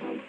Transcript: Bye. Um,